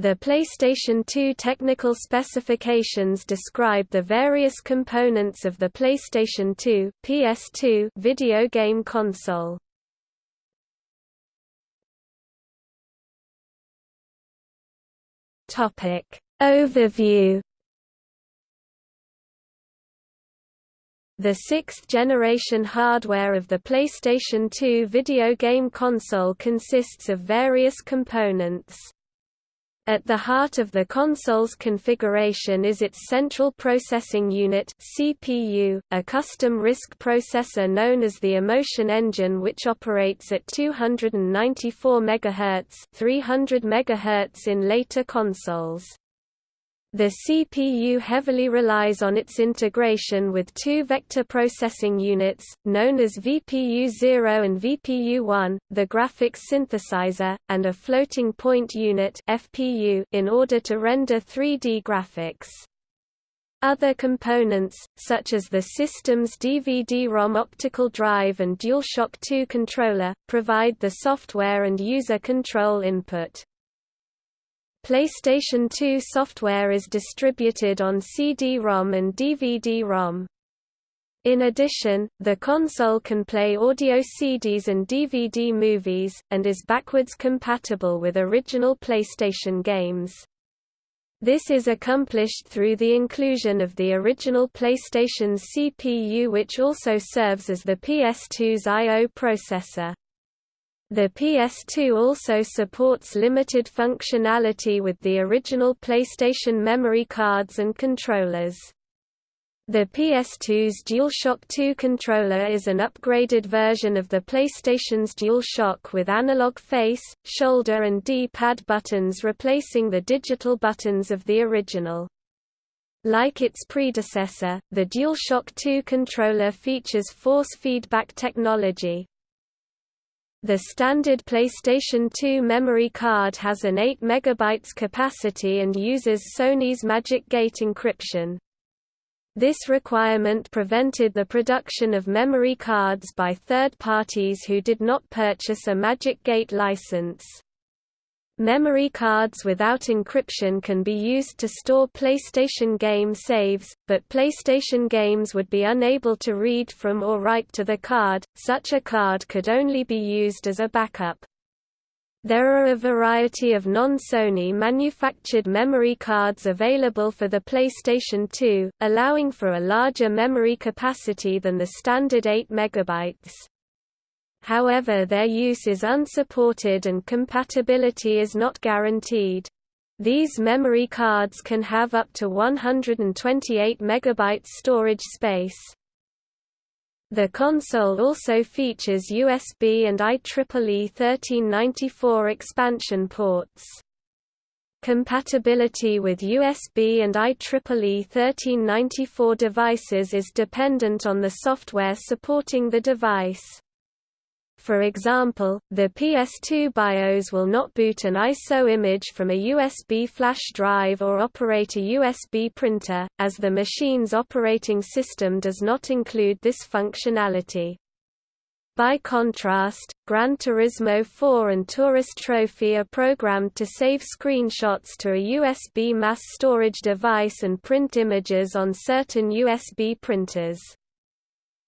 The PlayStation 2 technical specifications describe the various components of the PlayStation 2 PS2 video game console. Topic Overview The sixth-generation hardware of the PlayStation 2 video game console consists of various components. At the heart of the console's configuration is its Central Processing Unit (CPU), a custom RISC processor known as the Emotion Engine which operates at 294 MHz, 300 MHz in later consoles. The CPU heavily relies on its integration with two vector processing units, known as VPU0 and VPU1, the graphics synthesizer, and a floating point unit FPU in order to render 3D graphics. Other components, such as the system's DVD-ROM optical drive and DualShock 2 controller, provide the software and user control input. PlayStation 2 software is distributed on CD-ROM and DVD-ROM. In addition, the console can play audio CDs and DVD movies, and is backwards compatible with original PlayStation games. This is accomplished through the inclusion of the original PlayStation's CPU which also serves as the PS2's I.O. processor. The PS2 also supports limited functionality with the original PlayStation memory cards and controllers. The PS2's DualShock 2 controller is an upgraded version of the PlayStation's DualShock with analog face, shoulder and D-pad buttons replacing the digital buttons of the original. Like its predecessor, the DualShock 2 controller features force feedback technology, the standard PlayStation 2 memory card has an 8 MB capacity and uses Sony's Magic Gate encryption. This requirement prevented the production of memory cards by third parties who did not purchase a Magic Gate license. Memory cards without encryption can be used to store PlayStation game saves, but PlayStation games would be unable to read from or write to the card, such a card could only be used as a backup. There are a variety of non-Sony manufactured memory cards available for the PlayStation 2, allowing for a larger memory capacity than the standard 8 MB however their use is unsupported and compatibility is not guaranteed. These memory cards can have up to 128 MB storage space. The console also features USB and IEEE 1394 expansion ports. Compatibility with USB and IEEE 1394 devices is dependent on the software supporting the device. For example, the PS2 BIOS will not boot an ISO image from a USB flash drive or operate a USB printer, as the machine's operating system does not include this functionality. By contrast, Gran Turismo 4 and Tourist Trophy are programmed to save screenshots to a USB mass storage device and print images on certain USB printers.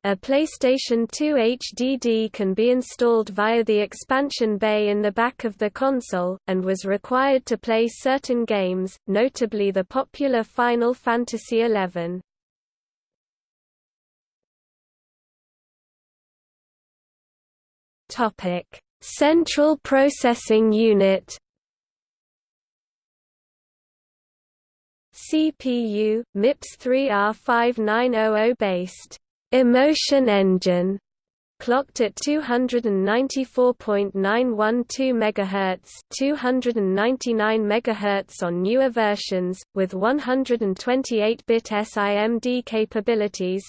A PlayStation 2 HDD can be installed via the expansion bay in the back of the console, and was required to play certain games, notably the popular Final Fantasy XI. Central Processing Unit CPU, MIPS 3R5900 based Emotion Engine clocked at 294.912 MHz, 299 MHz on newer versions with 128-bit SIMD capabilities.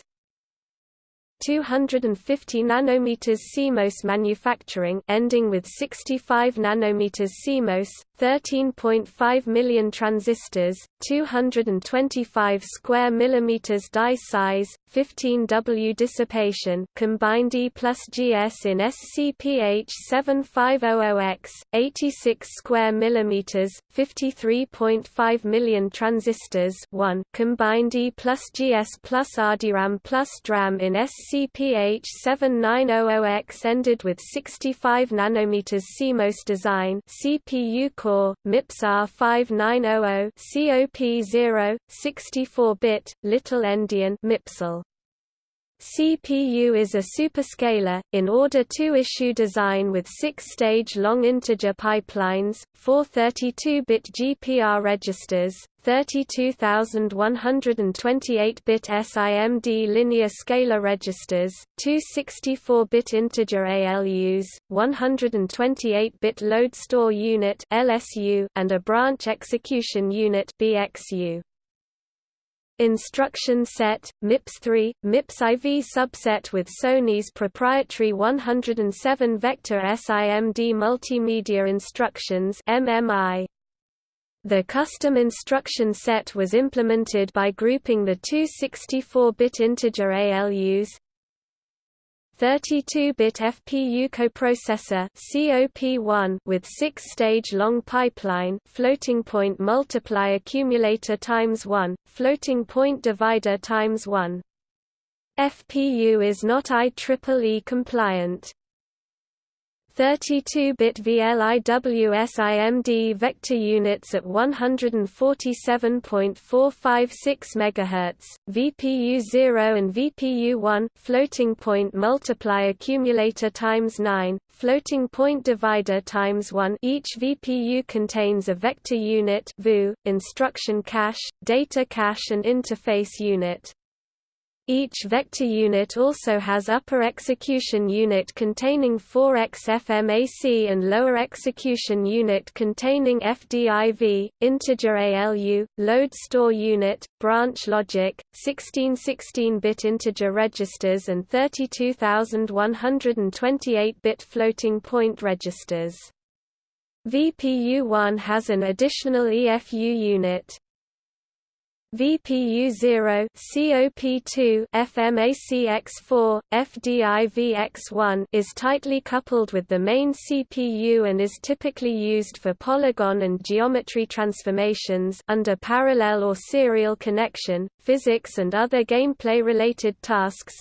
250 nanometers CMOS manufacturing ending with 65 nanometers CMOS 13.5 million transistors, 225 square millimeters die size, 15 W dissipation, combined E plus GS in SCPH 7500X, 86 square millimeters, 53.5 million transistors, 1 combined E plus GS plus RDRAM plus DRAM in SCPH 7900X ended with 65 nanometers CMOS design CPU core, MIPS R5900 COP0, 64-bit, Little Endian MIPSEL. CPU is a superscalar, in order to issue design with six-stage long integer pipelines, four 32-bit GPR registers, 32,128-bit SIMD linear scalar registers, two 64-bit integer ALUs, 128-bit load store unit (LSU), and a branch execution unit (BXU). Instruction set, MIPS-3, MIPS-IV subset with Sony's proprietary 107 vector SIMD multimedia instructions MMI. The custom instruction set was implemented by grouping the two 64-bit integer ALUs, 32-bit FPU coprocessor COP1 with 6-stage long pipeline floating point multiply accumulator times 1 floating point divider times 1 FPU is not IEEE compliant 32-bit VLIWSIMD vector units at 147.456 MHz, VPU0 and VPU1 floating point multiply accumulator times 9, floating point divider times 1 each VPU contains a vector unit VU, instruction cache, data cache and interface unit. Each vector unit also has upper execution unit containing 4x FMAC and lower execution unit containing FDIV, integer ALU, load store unit, branch logic, 16 16-bit integer registers and 32,128-bit floating point registers. VPU1 has an additional EFU unit. VPU0 COP2 FMACX4 FDIVX1 is tightly coupled with the main CPU and is typically used for polygon and geometry transformations under parallel or serial connection, physics and other gameplay related tasks.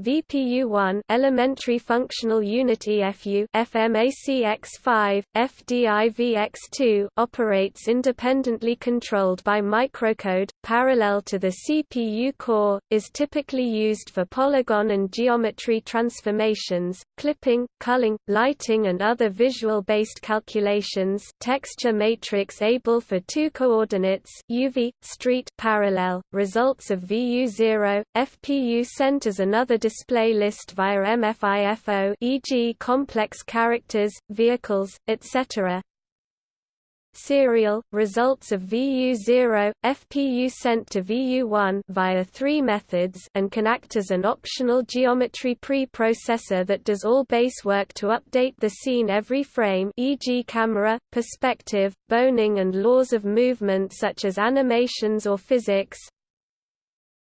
VPU1 Elementary Functional Unit FU FMACX5 FDIVX2 operates independently controlled by microcode parallel to the CPU core is typically used for polygon and geometry transformations clipping culling lighting and other visual based calculations texture matrix able for two coordinates UV street parallel results of VU0 FPU centers another display list via MFIFO e.g. complex characters, vehicles, etc. Serial results of VU0 FPU sent to VU1 via three methods and can act as an optional geometry pre-processor that does all base work to update the scene every frame e.g. camera, perspective, boning and laws of movement such as animations or physics.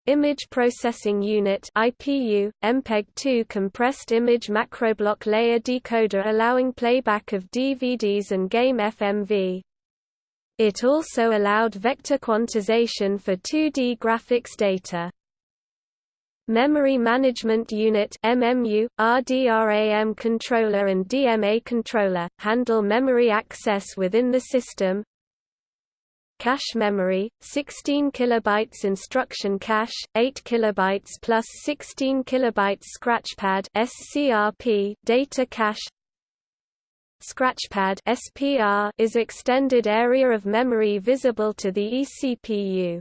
Image Processing Unit IPU, MPEG-2 compressed image macroblock layer decoder allowing playback of DVDs and game FMV. It also allowed vector quantization for 2D graphics data. Memory Management Unit MMU, RDRAM controller and DMA controller, handle memory access within the system, Cache memory, 16 kilobytes instruction cache, 8 kilobytes plus 16 kilobytes scratchpad SCRP data cache. Scratchpad SPR is extended area of memory visible to the eCPU.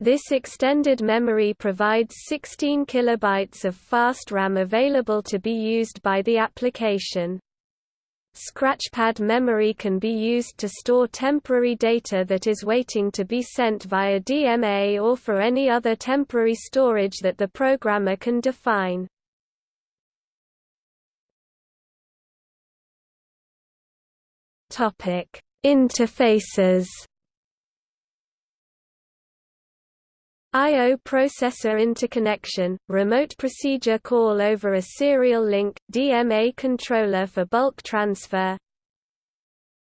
This extended memory provides 16 kilobytes of fast RAM available to be used by the application. Scratchpad memory can be used to store temporary data that is waiting to be sent via DMA or for any other temporary storage that the programmer can define. Interfaces. I.O. processor interconnection, remote procedure call over a serial link, DMA controller for bulk transfer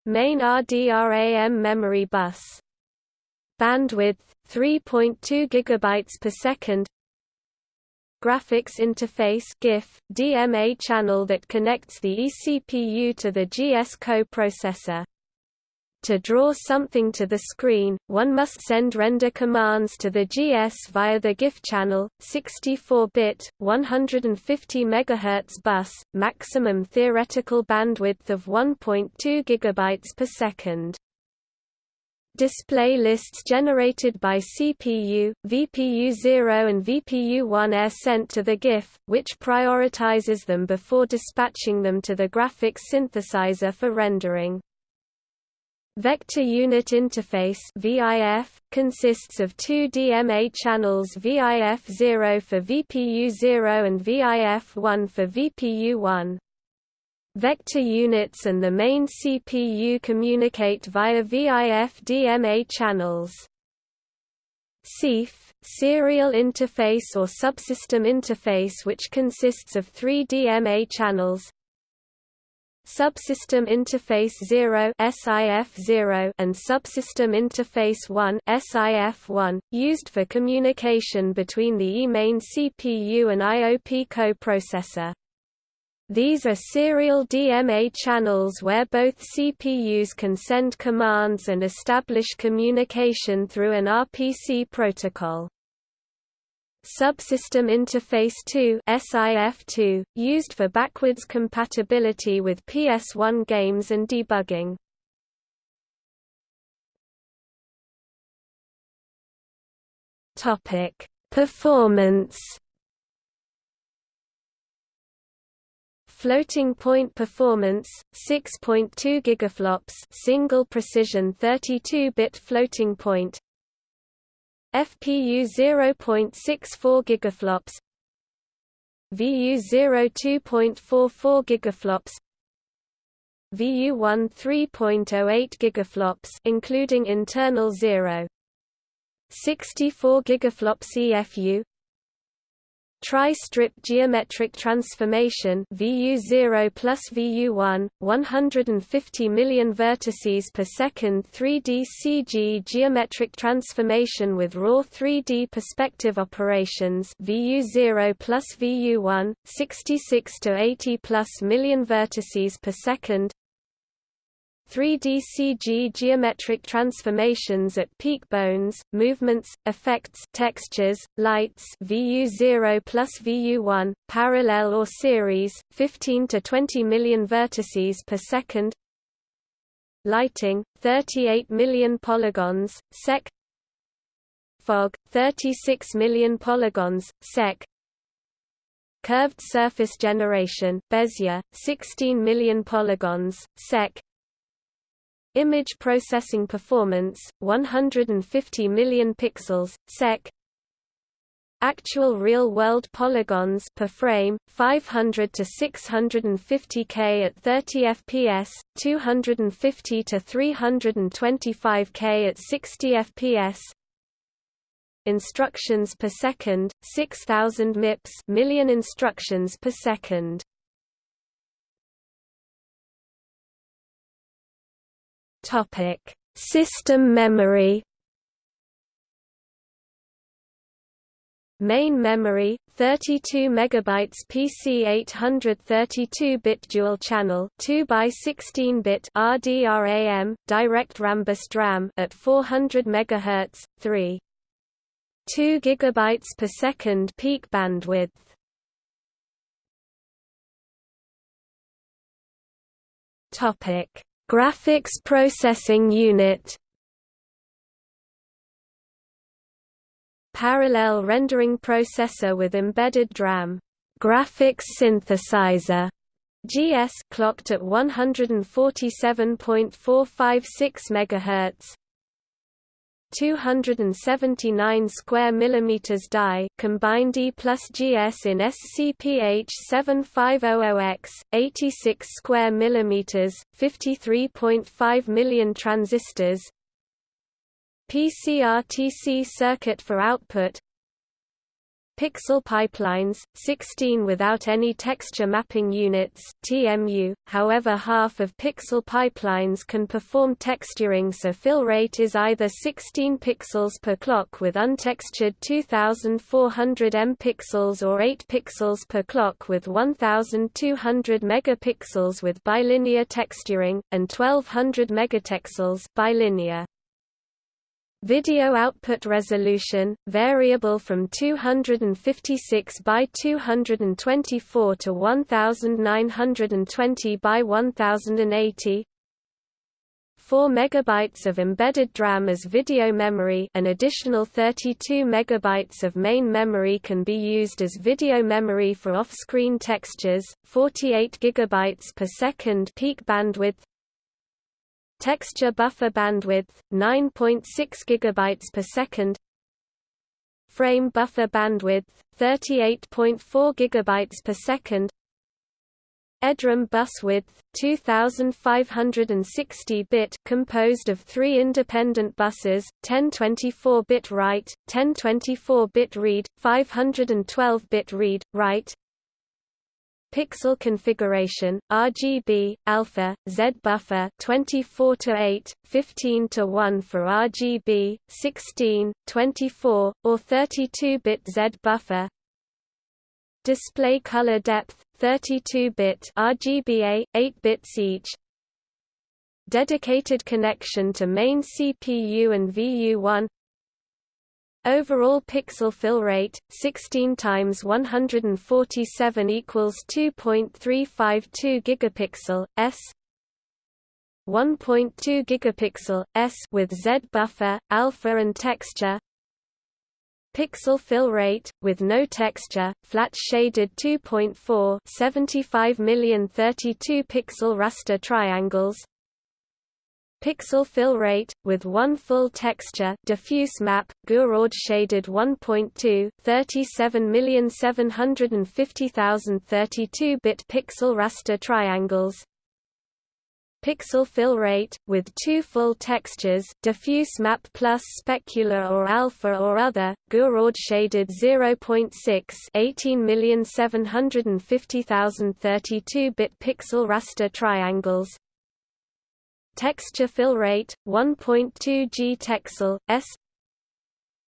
Main RDRAM memory bus Bandwidth 3.2 GB per second Graphics interface GIF, DMA channel that connects the eCPU to the GS coprocessor. To draw something to the screen, one must send render commands to the GS via the GIF channel, 64-bit, 150 MHz bus, maximum theoretical bandwidth of 1.2 GB per second. Display lists generated by CPU, VPU0 and VPU1 are sent to the GIF, which prioritizes them before dispatching them to the graphics synthesizer for rendering. Vector Unit Interface VIF, consists of two DMA channels VIF0 for VPU0 and VIF1 for VPU1. Vector units and the main CPU communicate via VIF DMA channels. SIF, Serial Interface or Subsystem Interface which consists of three DMA channels, Subsystem Interface 0 SIF0 and Subsystem Interface 1 SIF1, used for communication between the eMain CPU and IOP coprocessor. These are serial DMA channels where both CPUs can send commands and establish communication through an RPC protocol. Subsystem Interface 2 SIF2, used for backwards compatibility with PS1 games and debugging. Topic: Performance. Floating point performance 6.2 gigaflops single precision 32-bit floating point FPU 0.64 gigaflops. VU0 2.44 gigaflops. VU1 3.08 gigaflops including internal 0 64 gigaflops EFU Tri-strip geometric transformation VU0 plus VU1, 150 million vertices per second 3D CG geometric transformation with raw 3D perspective operations VU0 plus VU1, 66 to 80 plus million vertices per second 3D CG geometric transformations at peak bones, movements, effects textures, lights VU0 plus VU1, parallel or series, 15 to 20 million vertices per second. Lighting, 38 million polygons, sec. Fog, 36 million polygons, sec. Curved surface generation Bezier, 16 million polygons, sec Image processing performance 150 million pixels sec Actual real-world polygons per frame 500 to 650k at 30 fps, 250 to 325k at 60 fps. Instructions per second 6000 MIPS million instructions per second. Topic: System memory. Main memory 32 megabytes PC 832-bit dual channel 2 by 16-bit RDRAM direct rambus DRAM at 400 MHz 3 2 gigabytes per second peak bandwidth Topic Graphics Processing Unit. Parallel Rendering Processor with Embedded DRAM Graphics Synthesizer. GS clocked at 147.456 MHz 279 square millimeters die combined E plus GS in SCPH 7500X 86 square millimeters 53.5 million transistors. PCRTC circuit for output Pixel pipelines, 16 without any texture mapping units TMU, however half of pixel pipelines can perform texturing so fill rate is either 16 pixels per clock with untextured 2400 M pixels or 8 pixels per clock with 1200 megapixels with bilinear texturing, and 1200 megapixels bilinear. Video output resolution, variable from 256 by 224 to 1920 by 1080 4 MB of embedded DRAM as video memory an additional 32 MB of main memory can be used as video memory for off-screen textures, 48 GB per second peak bandwidth Texture buffer bandwidth 9.6 GB per second. Frame buffer bandwidth 38.4 GB per second. EDRAM bus width 2560 bit composed of 3 independent buses 1024 bit write 1024 bit read 512 bit read write Pixel configuration, RGB, alpha, Z buffer 24 to 8, 15 to 1 for RGB, 16, 24, or 32-bit Z buffer. Display color depth 32-bit RGBA, 8 bits each. Dedicated connection to main CPU and VU1 Overall pixel fill rate 16 times 147 equals 2.352 gigapixel s 1.2 gigapixel s with Z buffer, alpha and texture. Pixel fill rate with no texture, flat shaded 2.4 75 million 32 pixel raster triangles pixel fill rate, with one full texture diffuse map, Gouraud shaded 1.2 37,750,000 32-bit pixel raster triangles. Pixel fill rate, with two full textures diffuse map plus specular or alpha or other, Gouraud shaded 0.6 18,750,000 32-bit pixel raster triangles Texture fill rate 1.2 G texel S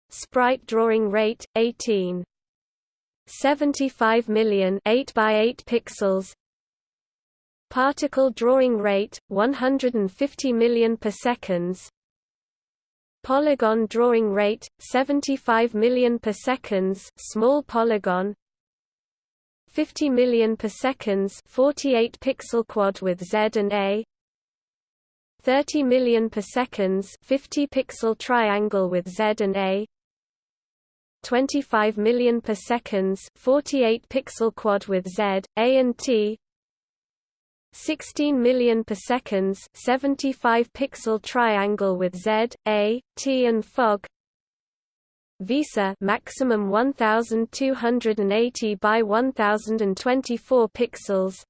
Sprite drawing rate 18 75 million 8 by 8 pixels. Particle drawing rate 150 million per seconds. Polygon drawing rate 75 million per seconds small polygon. 50 million per seconds 48 pixel quad with Z and A 30 million per seconds 50 pixel triangle with Z and A 25 million per seconds 48 pixel quad with Z, A and T 16 million per seconds 75 pixel triangle with Z, A, T and FOG VESA maximum 1280 by 1024 pixels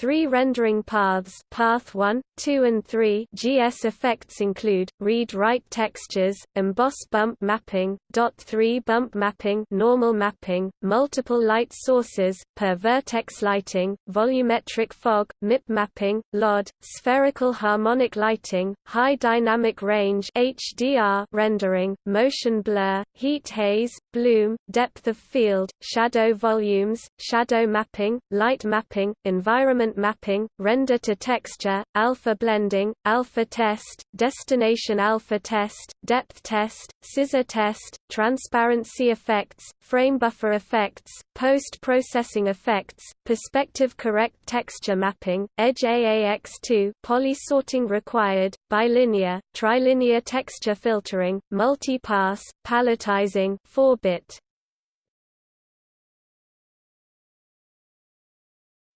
Three rendering paths path 1, 2 and 3 GS effects include, read-write textures, emboss bump mapping, dot 3 bump mapping normal mapping, multiple light sources, per vertex lighting, volumetric fog, MIP mapping, LOD, spherical harmonic lighting, high dynamic range HDR rendering, motion blur, heat haze, bloom, depth of field, shadow volumes, shadow mapping, light mapping, environment mapping, render to texture, alpha blending, alpha test, destination alpha test, depth test, scissor test, transparency effects, frame buffer effects, post-processing effects, perspective correct texture mapping, edge AAX2 poly sorting required, bilinear, trilinear texture filtering, multi-pass, palletizing 4-bit.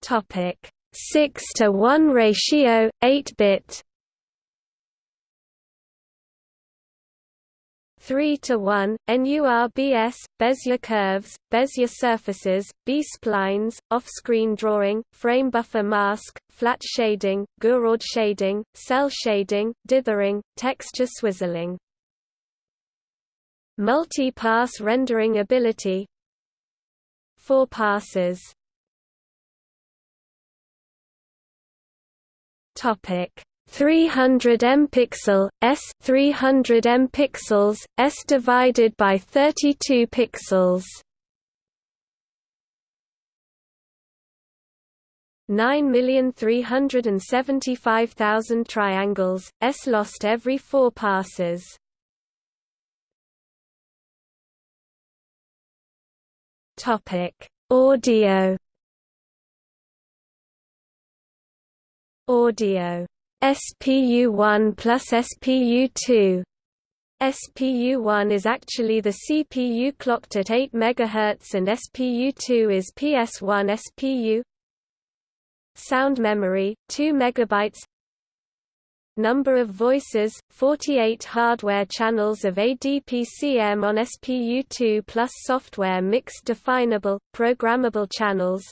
Topic 6 to 1 ratio 8 bit. 3 to 1, NURBS, Bezier curves, Bezier surfaces, B-splines, off-screen drawing, frame buffer mask, flat shading, Gouraud shading, cel shading, dithering, texture swizzling. Multi-pass rendering ability. 4 passes Topic. 300 mpixel s 300 mpixels s divided by 32 pixels. 9,375,000 triangles s lost every 4 passes. Topic. Audio audio. SPU1 plus SPU2 SPU1 is actually the CPU clocked at 8 MHz and SPU2 is PS1 SPU Sound memory 2 MB Number of voices 48 hardware channels of ADPCM on SPU2 plus software mixed definable programmable channels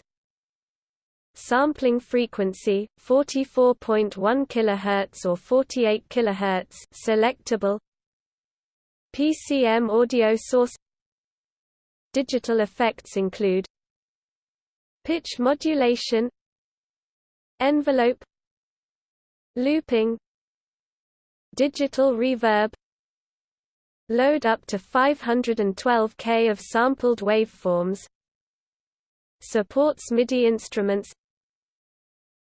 Sampling frequency 44.1 kHz or 48 kHz selectable. PCM audio source. Digital effects include pitch modulation envelope looping digital reverb load up to 512K of sampled waveforms supports MIDI instruments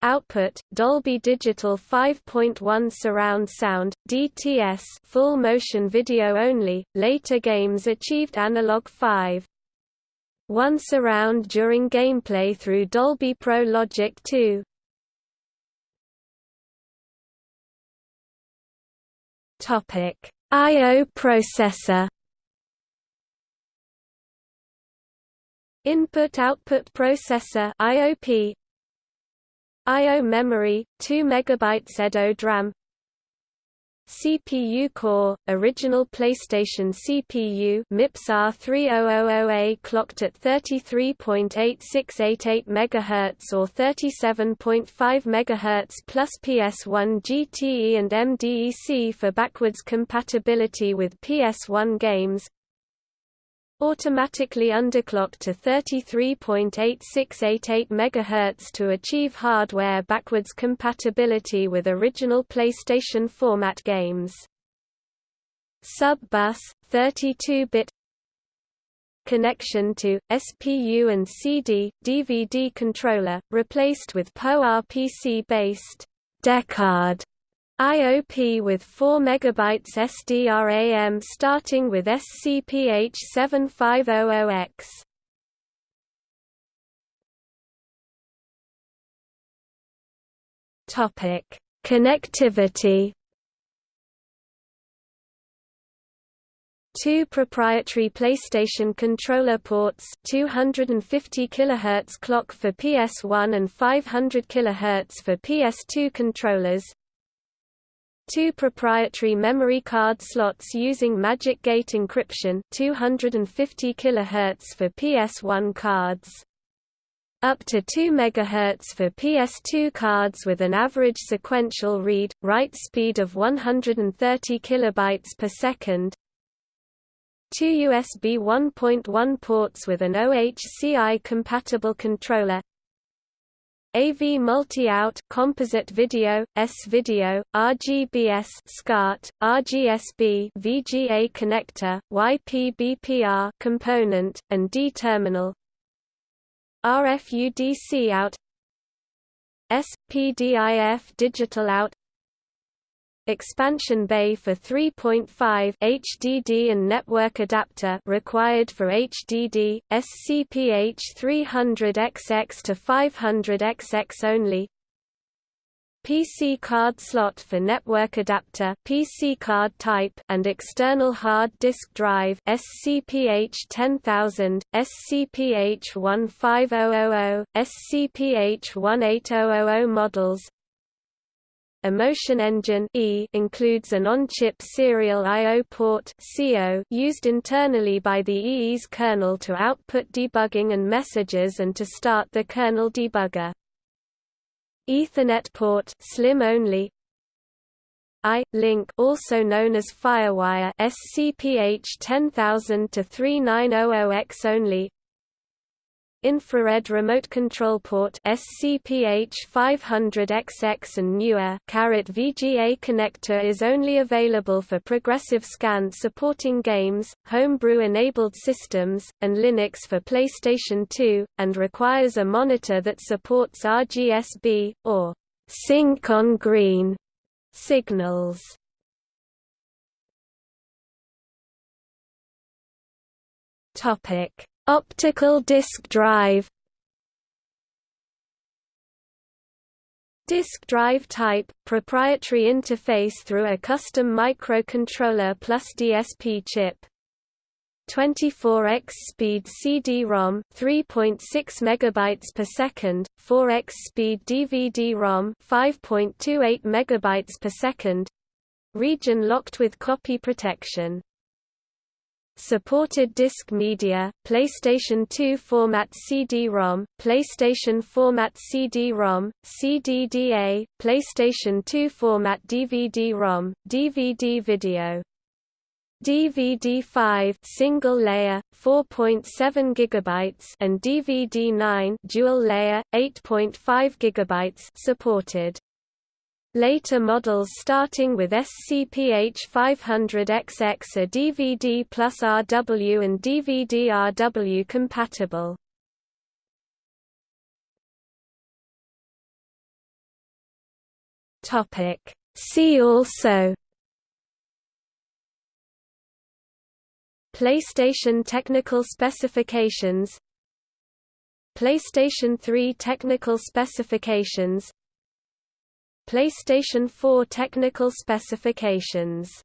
Output Dolby Digital 5.1 surround sound DTS full motion video only later games achieved analog 5 1 surround during gameplay through Dolby Pro Logic 2 Topic. IO processor. Input-output processor IOP I.O. memory, 2 MB EDO DRAM CPU core, original PlayStation CPU MIPS R3000A clocked at 33.8688 MHz or 37.5 MHz plus PS1 GTE and MDEC for backwards compatibility with PS1 games automatically underclock to 33.8688 MHz to achieve hardware backwards compatibility with original PlayStation format games. Sub-bus, 32-bit connection to, SPU and CD, DVD controller, replaced with PowerPC-based Deckard IOP with 4 MB SDRAM starting with SCPH7500X. Topic: Connectivity. Two proprietary PlayStation controller ports, 250 kHz clock for PS1 and 500 kHz for PS2 controllers, Two proprietary memory card slots using Magic Gate encryption 250 kHz for PS1 cards. Up to 2 MHz for PS2 cards with an average sequential read-write speed of 130 kB per second. Two USB 1.1 ports with an OHCI-compatible controller AV multi-out composite video, S-video, RGBS SCART, RGSB VGA connector, YPBPR component, and D-terminal. RFUDC out SPDIF digital out expansion bay for 3.5 HDD and network adapter required for HDD, SCPH 300XX to 500XX only. PC card slot for network adapter PC card type and external hard disk drive SCPH 10000, SCPH 15000, SCPH 18000 models Emotion Engine e includes an on-chip serial I/O port (CO) used internally by the EE's kernel to output debugging and messages and to start the kernel debugger. Ethernet port slim only I-Link also known as FireWire SCPH 10000 to 3900X only Infrared Remote Control Port SCPH 500XX and newer VGA connector is only available for progressive scan supporting games, homebrew-enabled systems, and Linux for PlayStation 2, and requires a monitor that supports RGSB, or sync on green signals. Topic Optical disk drive. Disk drive type, proprietary interface through a custom microcontroller plus DSP chip. 24x speed CD-ROM 3.6 megabytes per second 4x speed DVD-ROM 5.28 megabytes per second. Region locked with copy protection Supported disc media, PlayStation 2 format CD-ROM, PlayStation format CD-ROM, CDDA, PlayStation 2 format DVD-ROM, DVD video. DVD-5 single layer 4.7 gigabytes and DVD-9 dual layer 8.5 gigabytes supported. Later models starting with SCPH 500XX are DVD plus RW and DVD-RW compatible. See also PlayStation technical specifications PlayStation 3 technical specifications PlayStation 4 technical specifications